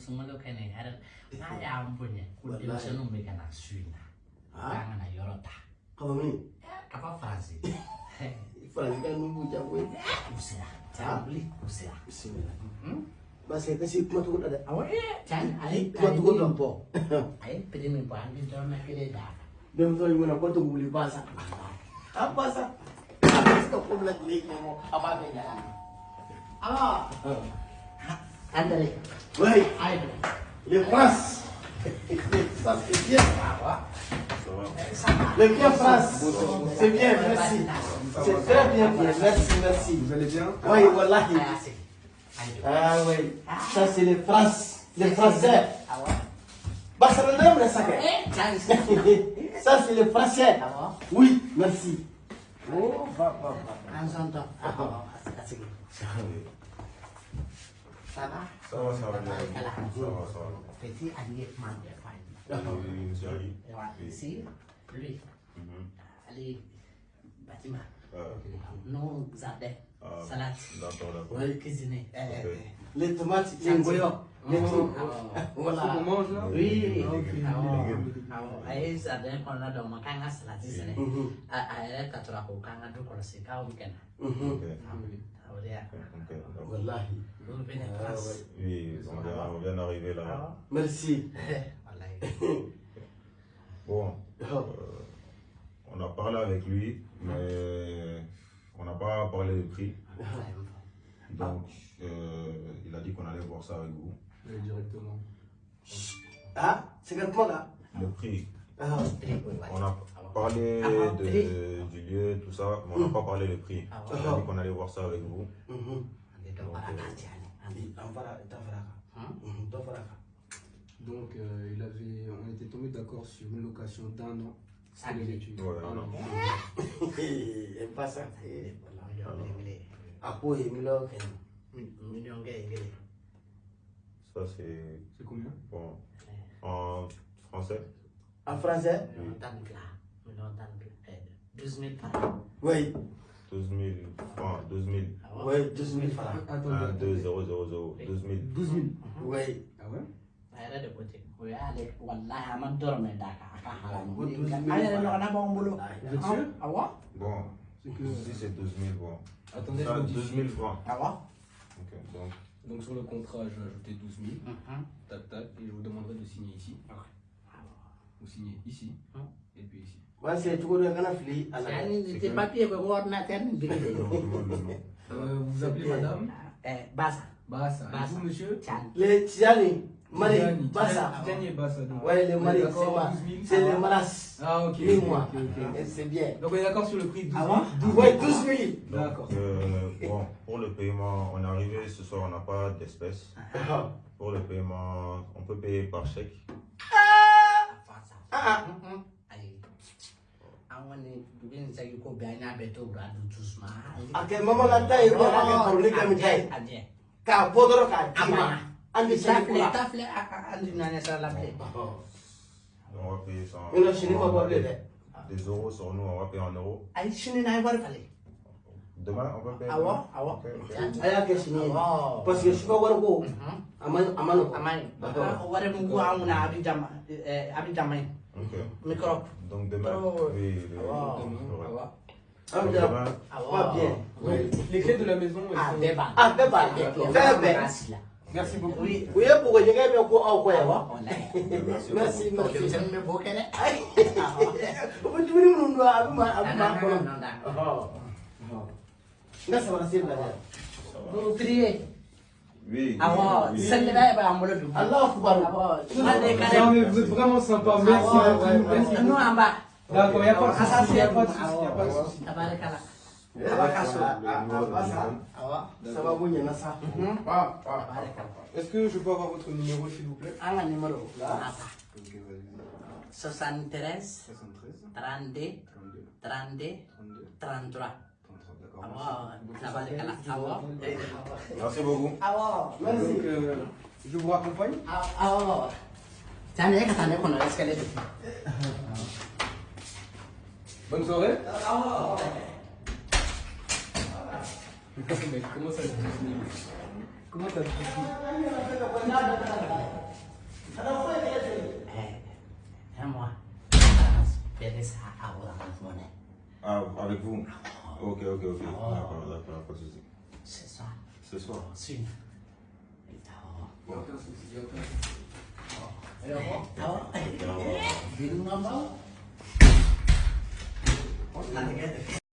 sunggulo kene har na ya. Ampunya kudin sunu me kana suina kanga na yorota kama mimi kapa ya, faransi faransi kan nunggu chakwe ya, usira tabli usira bismillah. Hmm? Basi kasi kuma tukun ada. Awa eh chan ai kuma tukun lampo ai pedi me pa angin dah. kede da dem so yuna ko to muli basa abasa abasa ko mla lagi ya ala andare Wei, ai le France. Ça c'est bien. awo Le bien France. C'est bien, merci. C'est très bien, bien. Merci, merci. Vous allez bien? Oui, asik ai Ah oui. Ça c'est les France. Les Français. Barcelone, ça. eh chan Ça c'est les Français. awo Oui, merci. Oh, va, va, va. an sonto awo asik ça va Ça va, ça va bien. Voilà. Ça va, ça va. Petit allié man de faille. Oui, monsieur Ali. Et voilà, ici, lui, Mhm. Ali, bâtiment, Euh, non, jardin, Ah. salade, D'accord, d'accord. ouais, cuisiner. Eh, Ok. Les tomates, les goyons, les trucs. Ah, On Voilà. mange là Oui, Ok. ah, ah, ay jardin kɔnɔna dɔ ma k'an ka salati sɛnɛ Mhm, a a yɛrɛ ka tora ko k'an ka du kɔlɔsi k'aw bɛ kɛnɛ mhm. Ok. o de y'a Ok, Ah, ouais. Oui, on vient, on vient d'arriver là. awɔ Merci. Bon, euh, on a parlé avec lui, mais on n'a pas parlé de prix. Donc, euh, il a dit qu'on allait voir ça avec vous. Directement. Ah, c'est quel point là? Le prix, Ah, on a parlé Ah, de, du lieu, tout ça, mais on n'a pas parlé de prix. Ah, Il a dit qu'on allait voir ça avec vous. mhm. ande dɔ fara k'a ci ale qu'un. Mhm. Donc, euh, il avait, on était tombé d'accord sur une location d'un an. Les oui. études. Ouais, Un un an. an. Pas ça. Miliyɔn kɛ kelen c'est C'est combien bon. En français En français miliyɔn tan ni fila miliyɔn tan ni fila douze mille par an Oui, 12 000 francs, 12 000. awɔ oui, 12 000 francs. Attendez, 1, 2, attendez. 0, 0, 0. 12 000. 12 000. Oui. Ah ouais? A yɛrɛ de ko ten o y'ale walahi a ma dɔrɔmɛ d'a kan a ka haramu Ko an 12 000 yɛrɛ ɲɔgɔnna b'anw bolo Vous êtes sûr awɔ Bon, C'est que. si c'est 12 000, bon. Attendez, Ça, je 12 modifie. 000 francs. awɔ Ok, donc, Donc, sur le contrat, je vais ajouter 12 000. Tac, tac. Et je vous demanderai de signer ici. Vous signez ici. Hum. Et puis ici. C'est tout le monde qui a fait. yani te papier ordinateur le nom. Euh, vous vous appelez madame? Eh basa Bassa. Et Bassa. vous, monsieur? Tchani. Les Tiani, Tidjani. Bassa. Et Bassa. donc. Ouais, est Mari, c'est d'accord, moi. 12 000. C'est les Malas. Ah, ok. Moi. C'est bien. Donc, on est d'accord sur le prix de 12 Ah 000. ouais 12 000. Ouais, 12 000. D'accord. Euh, bon, pour le paiement, on est arrivé ce soir, on n'a pas d'espèces. Ah, Pour le paiement, on peut payer par chèque. ah. Ayi an kɔni dugu in sagi ko bɛɛ an y'a bɛɛ to wura du tusuma Ok, maman la taille, on a fait pour les comme taille. a diɲɛ Car Bodoro, car a ma Dima. ɲa On dit ça pour filɛ la. ta filɛ a a an di naani sara la filɛ On va payer ça en, On a fini par on a parler. des, des euros sur nous, on va payer en euros. ayi sini n'a ye wari falen Demain, on peut payer awɔ demain awɔ Ok, ok. A y'a kɛ sini ye. awɔ Parce que suka wari ko, Mhm. a ma a ma nɔgɔ. a ma ɲi wari microbe Donc demain, Oh. oui, awɔ An Donc bɛ demain, Pas bien. Oui. Les clés de la maison, Ah, b'a sigi la Merci beaucoup. oui. U ye bugɔjɛgɛ bɛ ko aw kɔ yan wa? awɔ walayi merci. Merci, merci. bɛ dumuni minnu dun a Oui. de ka Non, dɛ mais vous êtes vraiment sympa. Merci beaucoup. Merci. Nous beaucoup. an b'a D'accord, il n'y a pas de souci. Il n'y a pas de souci. Il n'y a pas souci. Est-ce que je peux avoir votre numéro, s'il vous plaît? Ka numéro. N'a ta Ok, vas-y. 73 73, 32 32, 32 32, 33 33. D'accord. awɔ merci. tabarikala awɔ Merci beaucoup. Merci. Euh, je vous raccompagne awɔ Tiɲɛ na e ka taa ne kɔnɔ escalier de fɛ Bonne soirée. comment ça se Comment Eh, ça. Ah, avec vous Ok, ok, ok. D'accord, d'accord, pas de souci. C'est ça. Ce soir. C'est une. Il n'y a aucun souci, il n'y a aucun souci. Oh, Au revoir. Bingung ngomong. Oh, tadi kan